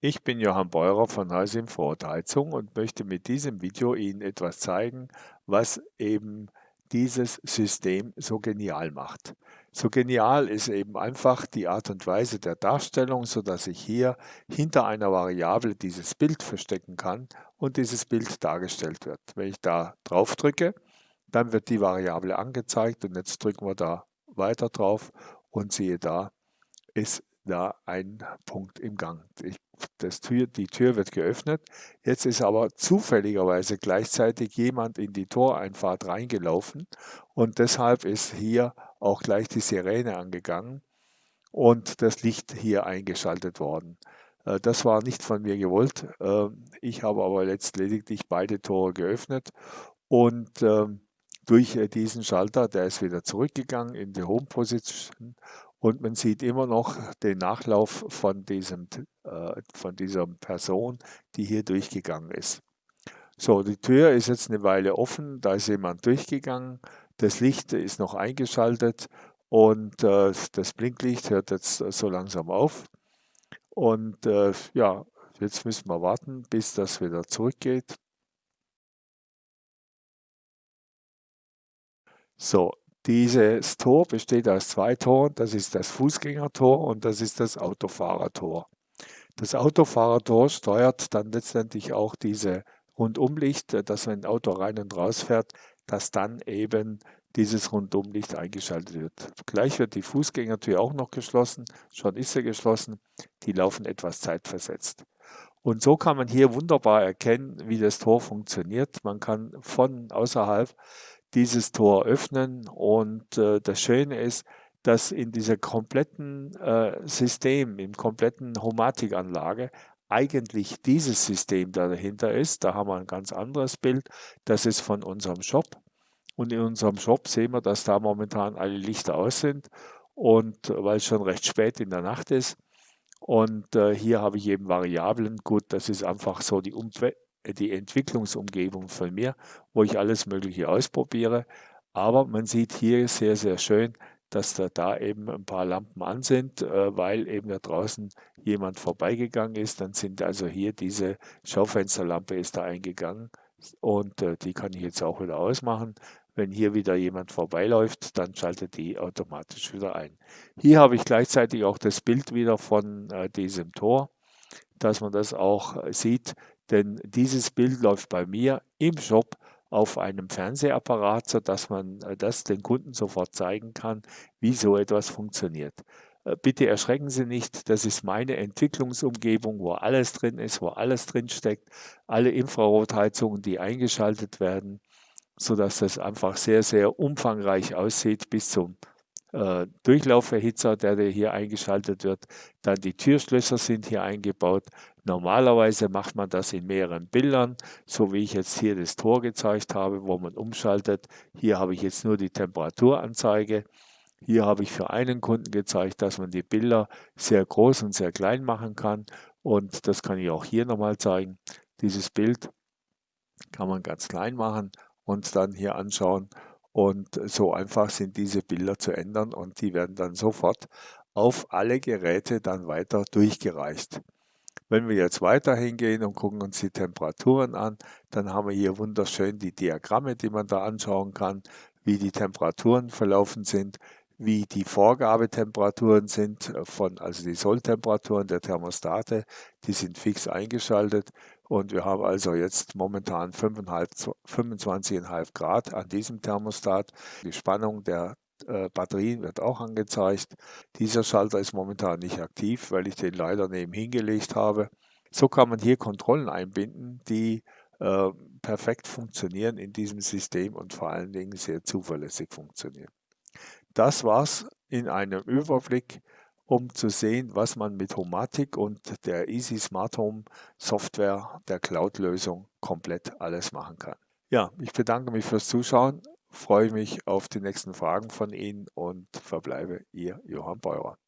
Ich bin Johann Beurer von Heusinfo Heizung und möchte mit diesem Video Ihnen etwas zeigen, was eben dieses System so genial macht. So genial ist eben einfach die Art und Weise der Darstellung, so dass ich hier hinter einer Variable dieses Bild verstecken kann und dieses Bild dargestellt wird. Wenn ich da drauf drücke, dann wird die Variable angezeigt und jetzt drücken wir da weiter drauf und siehe da, ist da ein Punkt im Gang. Ich, das Tür, die Tür wird geöffnet. Jetzt ist aber zufälligerweise gleichzeitig jemand in die Toreinfahrt reingelaufen und deshalb ist hier auch gleich die Sirene angegangen und das Licht hier eingeschaltet worden. Äh, das war nicht von mir gewollt. Ähm, ich habe aber jetzt lediglich beide Tore geöffnet und ähm, durch äh, diesen Schalter, der ist wieder zurückgegangen in die Home Position und man sieht immer noch den Nachlauf von, diesem, äh, von dieser Person, die hier durchgegangen ist. So, die Tür ist jetzt eine Weile offen, da ist jemand durchgegangen, das Licht ist noch eingeschaltet und äh, das Blinklicht hört jetzt so langsam auf. Und äh, ja, jetzt müssen wir warten, bis das wieder zurückgeht. So, dieses Tor besteht aus zwei Toren. Das ist das Fußgängertor und das ist das Autofahrertor. Das Autofahrertor steuert dann letztendlich auch diese Rundumlicht, dass wenn ein Auto rein und raus fährt, dass dann eben dieses Rundumlicht eingeschaltet wird. Gleich wird die Fußgängertür auch noch geschlossen, schon ist sie geschlossen, die laufen etwas zeitversetzt. Und so kann man hier wunderbar erkennen, wie das Tor funktioniert. Man kann von außerhalb dieses Tor öffnen. Und äh, das Schöne ist, dass in dieser kompletten äh, System, im kompletten Homatikanlage, eigentlich dieses System da dahinter ist. Da haben wir ein ganz anderes Bild. Das ist von unserem Shop. Und in unserem Shop sehen wir, dass da momentan alle Lichter aus sind. Und weil es schon recht spät in der Nacht ist. Und äh, hier habe ich eben Variablen. Gut, das ist einfach so die die Entwicklungsumgebung von mir, wo ich alles Mögliche ausprobiere. Aber man sieht hier sehr, sehr schön, dass da, da eben ein paar Lampen an sind, äh, weil eben da draußen jemand vorbeigegangen ist. Dann sind also hier diese Schaufensterlampe ist da eingegangen und äh, die kann ich jetzt auch wieder ausmachen. Wenn hier wieder jemand vorbeiläuft, dann schaltet die automatisch wieder ein. Hier habe ich gleichzeitig auch das Bild wieder von äh, diesem Tor, dass man das auch sieht, denn dieses Bild läuft bei mir im Shop auf einem Fernsehapparat, sodass man äh, das den Kunden sofort zeigen kann, wie so etwas funktioniert. Äh, bitte erschrecken Sie nicht, das ist meine Entwicklungsumgebung, wo alles drin ist, wo alles drin steckt, alle Infrarotheizungen, die eingeschaltet werden, sodass das einfach sehr, sehr umfangreich aussieht bis zum äh, Durchlauferhitzer, der hier eingeschaltet wird. Dann die Türschlösser sind hier eingebaut. Normalerweise macht man das in mehreren Bildern, so wie ich jetzt hier das Tor gezeigt habe, wo man umschaltet. Hier habe ich jetzt nur die Temperaturanzeige. Hier habe ich für einen Kunden gezeigt, dass man die Bilder sehr groß und sehr klein machen kann. Und das kann ich auch hier nochmal zeigen. Dieses Bild kann man ganz klein machen und dann hier anschauen und so einfach sind diese Bilder zu ändern und die werden dann sofort auf alle Geräte dann weiter durchgereicht. Wenn wir jetzt weiter hingehen und gucken uns die Temperaturen an, dann haben wir hier wunderschön die Diagramme, die man da anschauen kann, wie die Temperaturen verlaufen sind, wie die Vorgabetemperaturen sind, von, also die Solltemperaturen der Thermostate, die sind fix eingeschaltet und wir haben also jetzt momentan 25,5 Grad an diesem Thermostat. Die Spannung der äh, Batterien wird auch angezeigt. Dieser Schalter ist momentan nicht aktiv, weil ich den leider nebenhin gelegt habe. So kann man hier Kontrollen einbinden, die äh, perfekt funktionieren in diesem System und vor allen Dingen sehr zuverlässig funktionieren. Das war's in einem Überblick um zu sehen, was man mit Homatic und der Easy Smart Home Software der Cloud-Lösung komplett alles machen kann. Ja, ich bedanke mich fürs Zuschauen, freue mich auf die nächsten Fragen von Ihnen und verbleibe Ihr Johann Beurer.